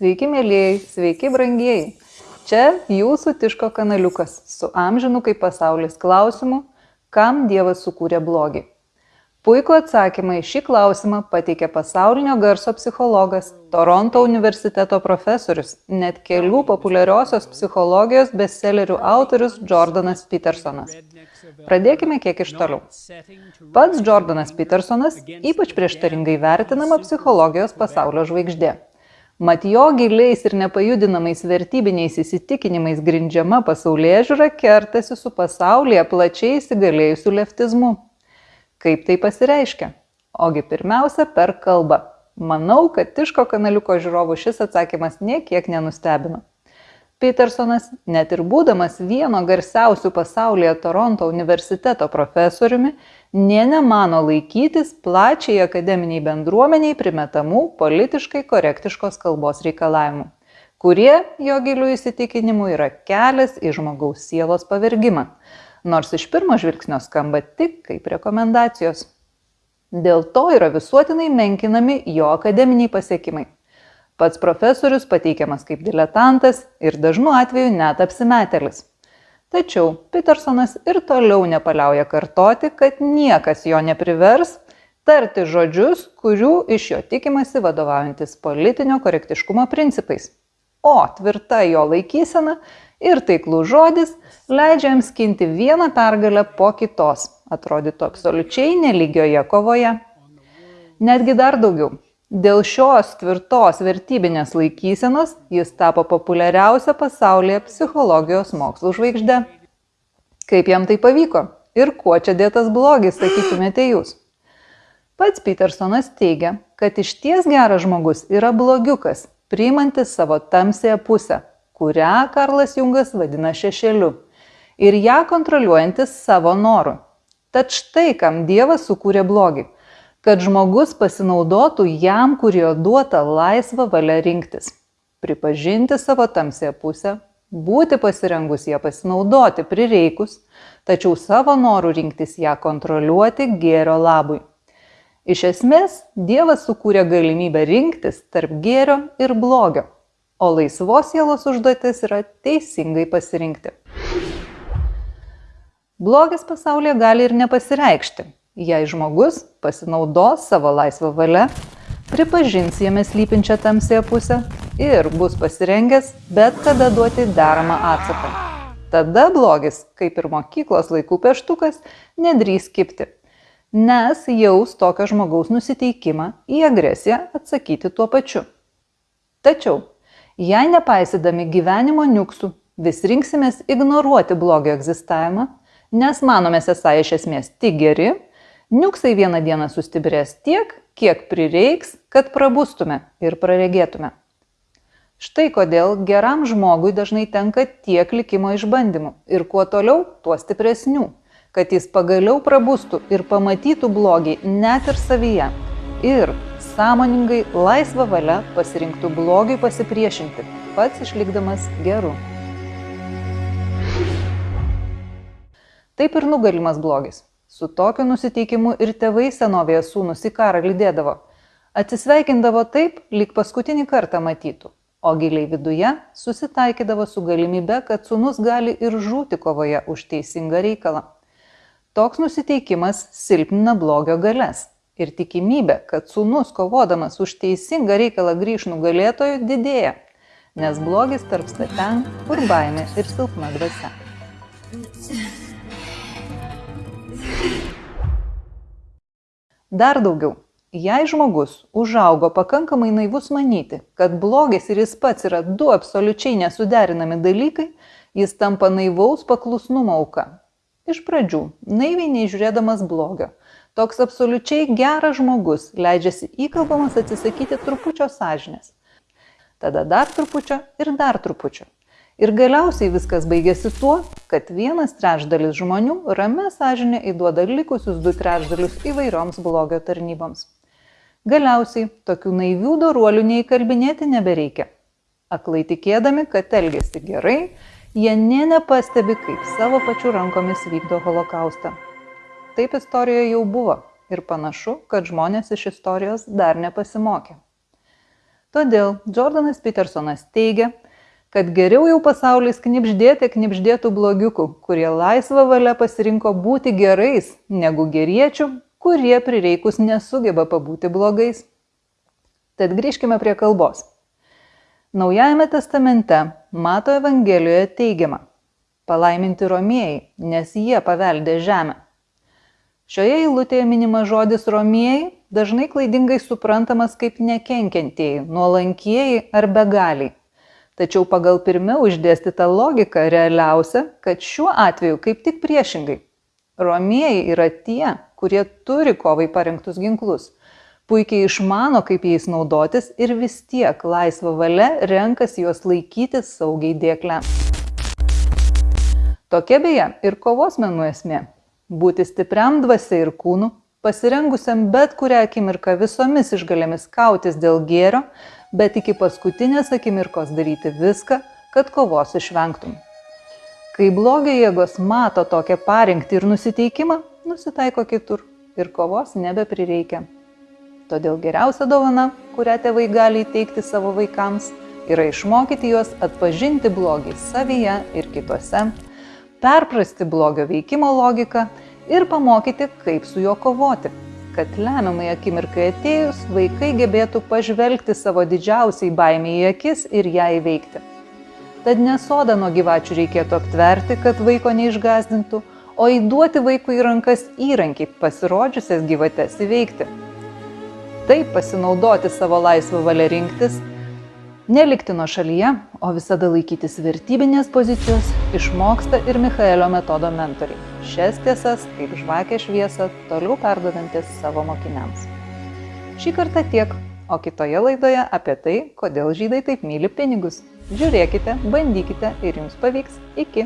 Sveiki, mėlyjei, sveiki, brangieji. Čia jūsų Tiško kanaliukas su amžinu kaip pasaulis klausimu, kam Dievas sukūrė blogį. Puikų atsakymą į šį klausimą pateikė pasaulinio garso psichologas, Toronto universiteto profesorius, net kelių populiariosios psichologijos bestsellerių autorius Jordanas Petersonas. Pradėkime kiek iš toliau. Pats Jordanas Petersonas ypač prieštaringai vertinama psichologijos pasaulio žvaigždė. Mat jo giliais ir nepajudinamais vertybiniais įsitikinimais grindžiama pasaulyje žiūra kertasi su pasaulyje plačiai įsigalėjusiu leftizmu. Kaip tai pasireiškia? Ogi pirmiausia per kalbą. Manau, kad Tiško kanaliuko žiūrovų šis atsakymas niekiek nenustebino. Petersonas, net ir būdamas vieno garsiausių pasaulyje Toronto universiteto profesoriumi, nė nemano laikytis plačiai akademiniai bendruomeniai primetamų politiškai korektiškos kalbos reikalavimų, kurie jo gilių įsitikinimų yra kelias į žmogaus sielos pavergimą nors iš pirmo žvilgsnio skamba tik kaip rekomendacijos. Dėl to yra visuotinai menkinami jo akademiniai pasiekimai. Pats profesorius pateikiamas kaip diletantas ir dažnu atveju net apsimetelis. Tačiau Petersonas ir toliau nepaliauja kartoti, kad niekas jo neprivers tarti žodžius, kurių iš jo tikimasi vadovaujantis politinio korektiškumo principais. O tvirta jo laikysena ir taiklus žodis leidžia jam skinti vieną pergalę po kitos, atrodytų absoliučiai nelygioje kovoje. Netgi dar daugiau. Dėl šios tvirtos vertybinės laikysenos jis tapo populiariausia pasaulyje psichologijos mokslų žvaigždė. Kaip jam tai pavyko? Ir kuo čia dėtas blogis, sakytumėte jūs? Pats Petersonas teigia, kad iš ties geras žmogus yra blogiukas, priimantis savo tamsėje pusę, kurią Karlas Jungas vadina šešėliu, ir ją kontroliuojantis savo noru. Tad štai kam Dievas sukūrė blogį kad žmogus pasinaudotų jam, kurio duota laisvą valią rinktis, pripažinti savo tamsėje pusę, būti pasirengus ją pasinaudoti prireikus, tačiau savo norų rinktis ją kontroliuoti gėrio labui. Iš esmės, Dievas sukūrė galimybę rinktis tarp gėrio ir blogio, o laisvos sielos užduotis yra teisingai pasirinkti. Blogis pasaulyje gali ir nepasireikšti, jei žmogus pasinaudos savo laisvą valią, pripažins jame slypinčią tamsėje pusę ir bus pasirengęs bet kada duoti deramą atsaką. Tada blogis, kaip ir mokyklos laikų peštukas, nedrys kipti, nes jaus tokio žmogaus nusiteikimą į agresiją atsakyti tuo pačiu. Tačiau Jei nepaisydami gyvenimo niuksų vis rinksimės ignoruoti blogio egzistavimą, nes manomės esą iš esmės tik geri, niuksai vieną dieną sustiprės tiek, kiek prireiks, kad prabustume ir praregėtume. Štai kodėl geram žmogui dažnai tenka tiek likimo išbandymų ir kuo toliau, tuo stipresnių, kad jis pagaliau prabustų ir pamatytų blogį net ir savyje ir sąmoningai laisvą valią pasirinktų blogiui pasipriešinti, pats išlikdamas geru. Taip ir nugalimas blogis. Su tokiu nusiteikimu ir tėvai senovėje sūnus į karą lydėdavo. Atsisveikindavo taip, lyg paskutinį kartą matytų, o giliai viduje susitaikydavo su galimybe, kad sūnus gali ir žūti kovoje už teisingą reikalą. Toks nusiteikimas silpnina blogio galės ir tikimybė, kad sūnus kovodamas už teisingą reikalą grįž nugalėtojų didėja, nes blogis tarpsta ten, kur baimė ir silpna dvasia. Dar daugiau, jei žmogus užaugo pakankamai naivus manyti, kad blogis ir jis pats yra du absoliučiai nesuderinami dalykai, jis tampa naivaus paklusnumo auka. Iš pradžių, naiviai neižiūrėdamas blogio, Toks absoliučiai geras žmogus leidžiasi įkalbamas atsisakyti trupučio sąžinės. Tada dar trupučio ir dar trupučio. Ir galiausiai viskas baigėsi tuo, kad vienas trečdalis žmonių ramę sąžinę įduoda likusius du trečdalius įvairioms blogio tarnyboms. Galiausiai tokių naivių doruolių neįkalbinėti nebereikia. Aklai tikėdami, kad elgesi gerai, jie nė nepastebi, kaip savo pačių rankomis vykdo holokaustą. Taip istorijoje jau buvo ir panašu, kad žmonės iš istorijos dar nepasimokė. Todėl Jordanas Petersonas teigia, kad geriau jau pasaulis knipždėti knipždėtų blogiukų, kurie laisvą valią pasirinko būti gerais, negu geriečių, kurie prireikus nesugeba pabūti blogais. Tad grįžkime prie kalbos. Naujajame testamente Mato Evangelijoje teigiama - palaiminti romėjai, nes jie paveldė žemę. Šioje eilutėje minimas žodis romėjai dažnai klaidingai suprantamas kaip nekenkiantieji, nuolankieji ar begaliai. Tačiau pagal pirmiau išdėstytą logiką realiausia, kad šiuo atveju kaip tik priešingai. Romieji yra tie, kurie turi kovai parengtus ginklus, puikiai išmano, kaip jais naudotis ir vis tiek laisva valia renkasi juos laikyti saugiai dėklę. Tokia beje ir kovos menų esmė - būti stipriam dvasia ir kūnu, pasirengusiam bet kurią akimirką visomis išgalėmis kautis dėl gėrio, bet iki paskutinės akimirkos daryti viską, kad kovos išvengtum. Kai blogio jėgos mato tokią parengtį ir nusiteikimą, nusitaiko kitur ir kovos nebeprireikia. Todėl geriausia dovana, kurią tėvai gali įteikti savo vaikams, yra išmokyti juos atpažinti blogį savyje ir kitose, perprasti blogio veikimo logiką ir pamokyti, kaip su juo kovoti, kad lemiamai akimirkai atėjus vaikai gebėtų pažvelgti savo didžiausiai baimiai į akis ir ją įveikti. Tad nesoda nuo gyvačių reikėtų aptverti, kad vaiko neišgazdintų, o įduoti vaikui į rankas įrankį pasirodžiusias gyvates įveikti. Taip pasinaudoti savo laisvą valią rinktis Nelikti nuo šalyje, o visada laikytis vertybinės pozicijos išmoksta ir Michaelio metodo mentoriai. Šias tiesas, kaip žvakė šviesą, toliau perdodantis savo mokiniams. Šį kartą tiek, o kitoje laidoje apie tai, kodėl žydai taip myli pinigus. Žiūrėkite, bandykite ir jums pavyks. Iki.